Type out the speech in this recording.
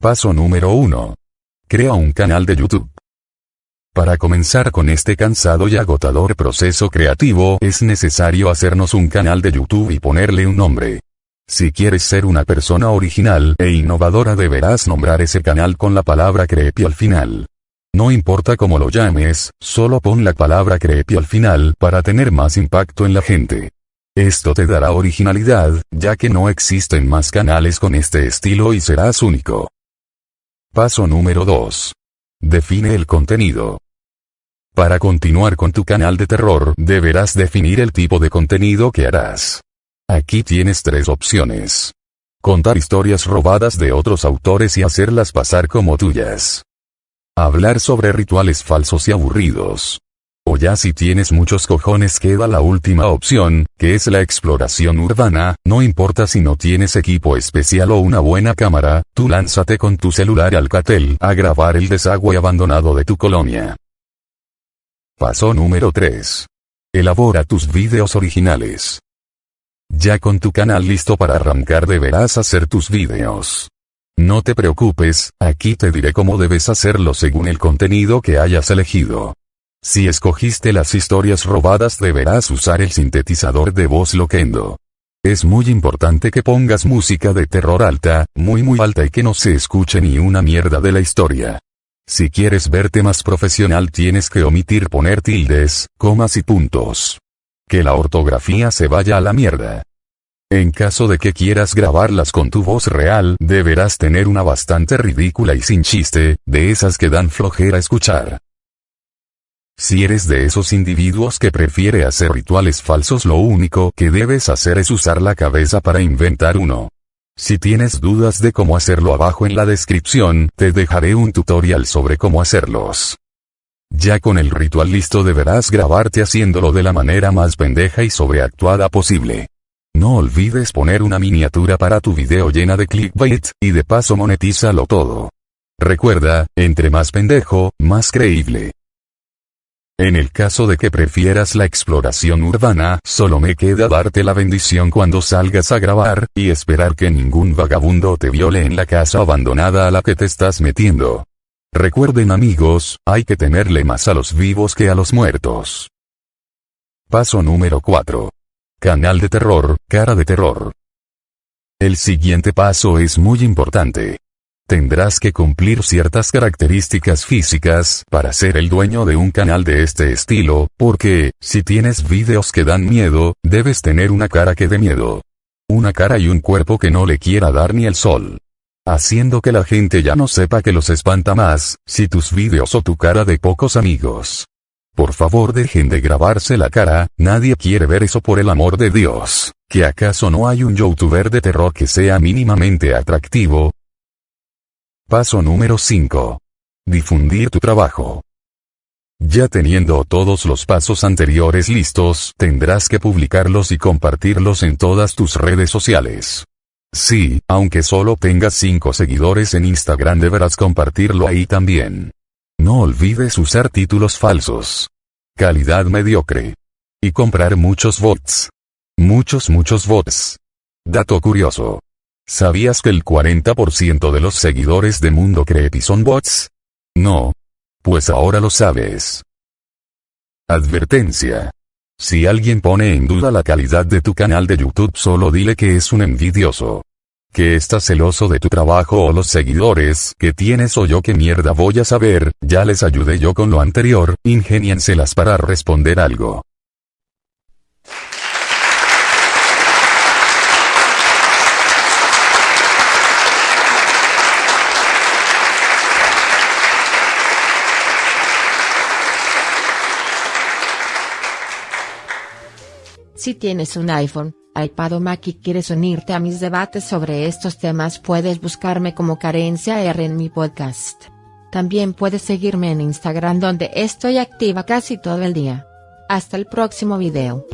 Paso número 1. Crea un canal de YouTube. Para comenzar con este cansado y agotador proceso creativo es necesario hacernos un canal de YouTube y ponerle un nombre. Si quieres ser una persona original e innovadora deberás nombrar ese canal con la palabra creepy al final. No importa cómo lo llames, solo pon la palabra creepy al final para tener más impacto en la gente. Esto te dará originalidad, ya que no existen más canales con este estilo y serás único. Paso número 2. Define el contenido. Para continuar con tu canal de terror, deberás definir el tipo de contenido que harás. Aquí tienes tres opciones. Contar historias robadas de otros autores y hacerlas pasar como tuyas. Hablar sobre rituales falsos y aburridos. O ya si tienes muchos cojones queda la última opción, que es la exploración urbana, no importa si no tienes equipo especial o una buena cámara, tú lánzate con tu celular al catel a grabar el desagüe abandonado de tu colonia. Paso número 3. Elabora tus vídeos originales. Ya con tu canal listo para arrancar deberás hacer tus vídeos. No te preocupes, aquí te diré cómo debes hacerlo según el contenido que hayas elegido. Si escogiste las historias robadas deberás usar el sintetizador de voz Loquendo. Es muy importante que pongas música de terror alta, muy muy alta y que no se escuche ni una mierda de la historia. Si quieres verte más profesional tienes que omitir poner tildes, comas y puntos que la ortografía se vaya a la mierda. En caso de que quieras grabarlas con tu voz real, deberás tener una bastante ridícula y sin chiste, de esas que dan flojera escuchar. Si eres de esos individuos que prefiere hacer rituales falsos lo único que debes hacer es usar la cabeza para inventar uno. Si tienes dudas de cómo hacerlo abajo en la descripción, te dejaré un tutorial sobre cómo hacerlos. Ya con el ritual listo deberás grabarte haciéndolo de la manera más pendeja y sobreactuada posible. No olvides poner una miniatura para tu video llena de clickbait, y de paso monetízalo todo. Recuerda, entre más pendejo, más creíble. En el caso de que prefieras la exploración urbana, solo me queda darte la bendición cuando salgas a grabar, y esperar que ningún vagabundo te viole en la casa abandonada a la que te estás metiendo. Recuerden amigos, hay que tenerle más a los vivos que a los muertos. Paso número 4. Canal de terror, cara de terror. El siguiente paso es muy importante. Tendrás que cumplir ciertas características físicas para ser el dueño de un canal de este estilo, porque, si tienes vídeos que dan miedo, debes tener una cara que dé miedo. Una cara y un cuerpo que no le quiera dar ni el sol haciendo que la gente ya no sepa que los espanta más, si tus vídeos o tu cara de pocos amigos. Por favor dejen de grabarse la cara, nadie quiere ver eso por el amor de Dios, que acaso no hay un youtuber de terror que sea mínimamente atractivo. Paso número 5. Difundir tu trabajo. Ya teniendo todos los pasos anteriores listos, tendrás que publicarlos y compartirlos en todas tus redes sociales. Sí, aunque solo tengas 5 seguidores en Instagram deberás compartirlo ahí también. No olvides usar títulos falsos. Calidad mediocre. Y comprar muchos bots. Muchos muchos bots. Dato curioso. ¿Sabías que el 40% de los seguidores de Mundo Creepy son bots? No. Pues ahora lo sabes. Advertencia. Si alguien pone en duda la calidad de tu canal de YouTube solo dile que es un envidioso. Que estás celoso de tu trabajo o los seguidores que tienes o yo qué mierda voy a saber, ya les ayudé yo con lo anterior, ingénienselas para responder algo. Si tienes un iPhone, iPad o Mac y quieres unirte a mis debates sobre estos temas puedes buscarme como Carencia R en mi podcast. También puedes seguirme en Instagram donde estoy activa casi todo el día. Hasta el próximo video.